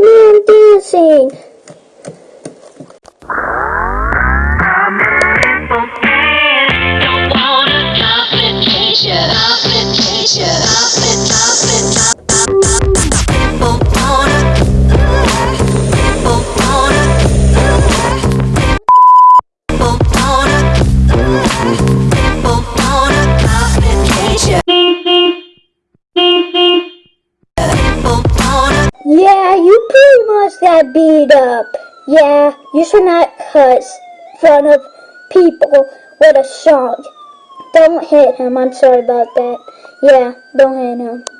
the Yeah, you pretty much got beat up. Yeah, you should not cuss in front of people with a song. Don't hit him. I'm sorry about that. Yeah, don't hit him.